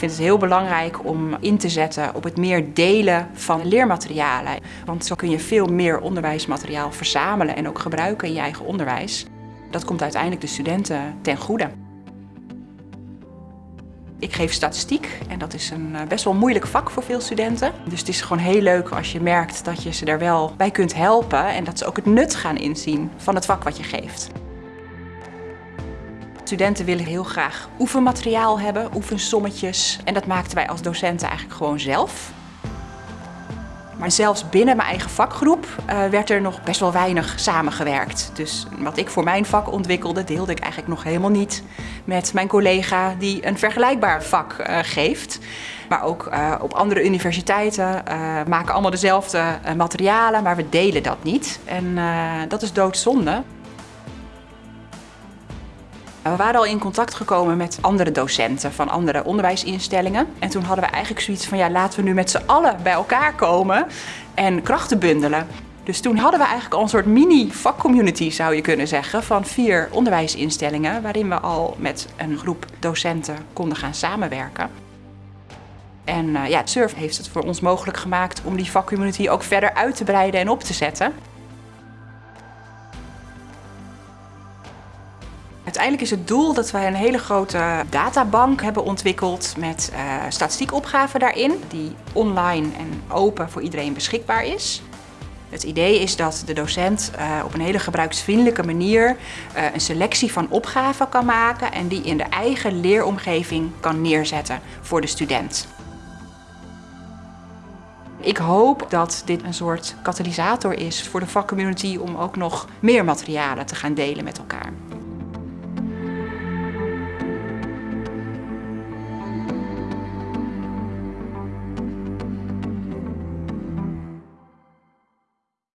vind het heel belangrijk om in te zetten op het meer delen van leermaterialen. Want zo kun je veel meer onderwijsmateriaal verzamelen en ook gebruiken in je eigen onderwijs. Dat komt uiteindelijk de studenten ten goede. Ik geef statistiek en dat is een eh, best wel moeilijk vak voor veel studenten. Dus het is gewoon heel leuk als je merkt dat je ze daar wel bij kunt helpen en dat ze ook het nut gaan inzien van het vak wat je geeft. Studenten willen heel graag oefenmateriaal hebben, oefensommetjes. En dat maakten wij als docenten eigenlijk gewoon zelf. Maar zelfs binnen mijn eigen vakgroep uh, werd er nog best wel weinig samengewerkt. Dus wat ik voor mijn vak ontwikkelde, deelde ik eigenlijk nog helemaal niet met mijn collega die een vergelijkbaar vak uh, geeft. Maar ook uh, op andere universiteiten maken allemaal dezelfde materialen, maar we delen dat niet. En dat is doodzonde. We waren al in contact gekomen met andere docenten van andere onderwijsinstellingen. En toen hadden we eigenlijk zoiets van, ja, laten we nu met z'n allen bij elkaar komen en krachten bundelen. Dus toen hadden we eigenlijk al een soort mini-vakcommunity, zou je kunnen zeggen, van vier onderwijsinstellingen, waarin we al met een groep docenten konden gaan samenwerken. En uh, ja, SURF heeft het voor ons mogelijk gemaakt om die vakcommunity ook verder uit te breiden en op te zetten. Uiteindelijk is het doel dat wij een hele grote databank hebben ontwikkeld met uh, statistiekopgaven daarin, die online en open voor iedereen beschikbaar is. Het idee is dat de docent uh, op een hele gebruiksvriendelijke manier uh, een selectie van opgaven kan maken en die in de eigen leeromgeving kan neerzetten voor de student. Ik hoop dat dit een soort katalysator is voor de vakcommunity om ook nog meer materialen te gaan delen met elkaar.